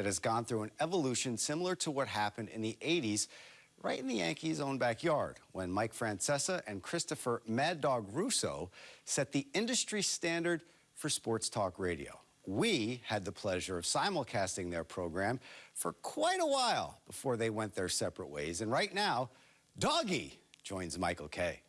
that has gone through an evolution similar to what happened in the 80s right in the Yankees' own backyard when Mike Francesa and Christopher Mad Dog Russo set the industry standard for sports talk radio. We had the pleasure of simulcasting their program for quite a while before they went their separate ways. And right now, Doggy joins Michael Kay.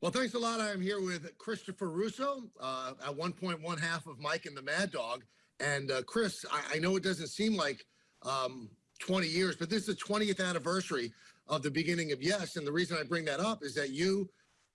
Well, thanks a lot. I'm here with Christopher Russo, uh, at one point one half of Mike and the Mad Dog. And uh, Chris, I, I, know it doesn't seem like um, 20 years, but this is the 20th anniversary of the beginning of Yes. And the reason I bring that up is that you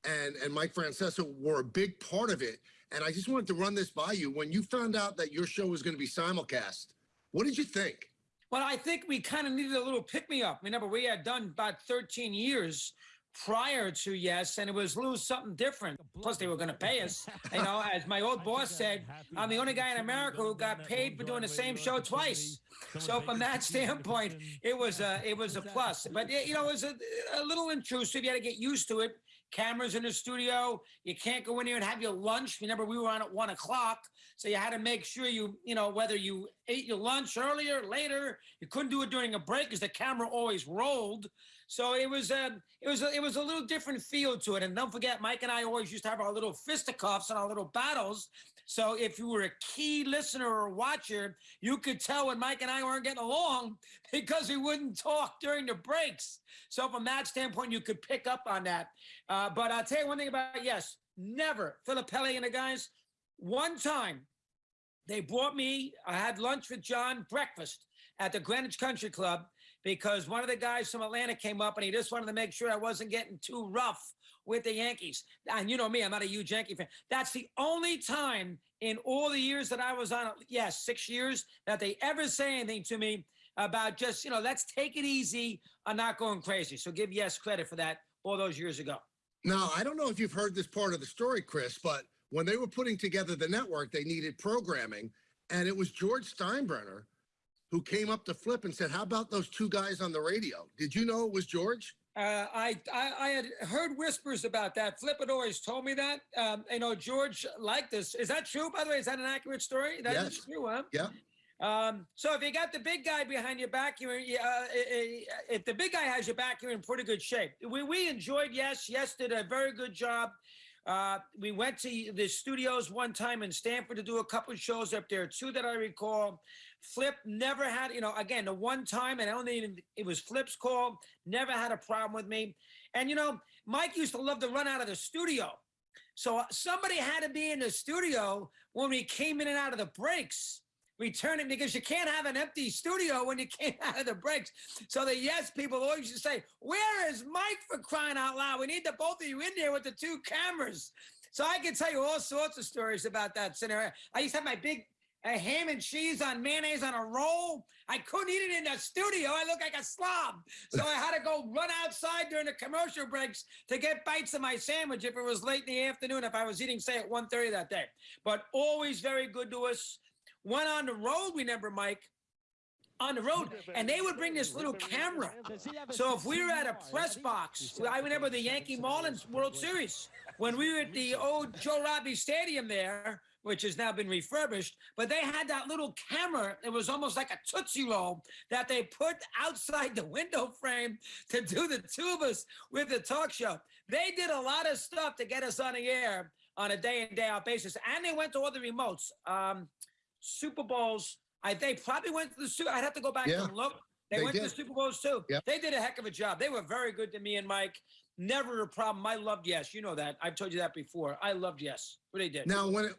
and, and Mike Francesa were a big part of it. And I just wanted to run this by you. When you found out that your show was going to be simulcast, what did you think? Well, I think we kind of needed a little pick me up. Remember, we had done about 13 years prior to yes, and it was little something different. Plus, they were going to pay us. You know, as my old boss said, I'm the only guy in America who got paid for doing the same show twice. So from that standpoint, it was a it was a plus. But you know, it was a, a little intrusive. You had to get used to it. Cameras in the studio. You can't go in here and have your lunch. Remember, we were on at one o'clock, so you had to make sure you you know whether you ate your lunch earlier, later. You couldn't do it during a break because the camera always rolled. So it was a, um, it was a, it was a little different feel to it. And don't forget, Mike and I always used to have our little fisticuffs and our little battles. So if you were a key listener or watcher, you could tell when Mike and I weren't getting along because we wouldn't talk during the breaks. So from that standpoint, you could pick up on that. Uh, but I'll tell you one thing about yes, never Filippelli and the guys. One time, they brought me. I had lunch with John, breakfast at the Greenwich Country Club because one of the guys from Atlanta came up and he just wanted to make sure I wasn't getting too rough with the Yankees. And you know me, I'm not a huge Yankee fan. That's the only time in all the years that I was on, yes, six years, that they ever say anything to me about just, you know, let's take it easy I'm not going crazy. So give Yes credit for that all those years ago. Now, I don't know if you've heard this part of the story, Chris, but when they were putting together the network, they needed programming. And it was George Steinbrenner who came up to Flip and said, "How about those two guys on the radio?" Did you know it was George? Uh, I, I, I had heard whispers about that. Flip had always told me that. Um, you know, George liked this. Is that true? By the way, is that an accurate story? That yes. is true, huh? Yeah. Um, so if you got the big guy behind your back, you're uh, if the big guy has your back, you're in pretty good shape. We we enjoyed yes, yes did a very good job. Uh, we went to the studios one time in Stamford to do a couple of shows up there, two that I recall. Flip never had, you know, again, the one time, and I don't even, it was Flip's call, never had a problem with me. And, you know, Mike used to love to run out of the studio. So somebody had to be in the studio when we came in and out of the breaks returning because you can't have an empty studio when you came out of the breaks. So the yes people always to say, where is Mike for crying out loud? We need the both of you in there with the two cameras. So I can tell you all sorts of stories about that scenario. I used to have my big a ham and cheese on mayonnaise on a roll. I couldn't eat it in the studio. I looked like a slob. So I had to go run outside during the commercial breaks to get bites of my sandwich if it was late in the afternoon, if I was eating, say, at 1.30 that day. But always very good to us. Went on the road, remember, Mike, on the road, and they would bring this little camera. So if we were at a press box, I remember the Yankee Marlins World Series, when we were at the old Joe Robbie Stadium there, which has now been refurbished, but they had that little camera. It was almost like a Tootsie Roll that they put outside the window frame to do the two of us with the talk show. They did a lot of stuff to get us on the air on a day in, day out basis. And they went to all the remotes. Um, Super Bowls. I they probably went to the Super. I'd have to go back yeah, and look. They, they went did. to the Super Bowls too. Yep. They did a heck of a job. They were very good to me and Mike. Never a problem. I loved Yes. You know that. I've told you that before. I loved Yes. What they did. Now, when it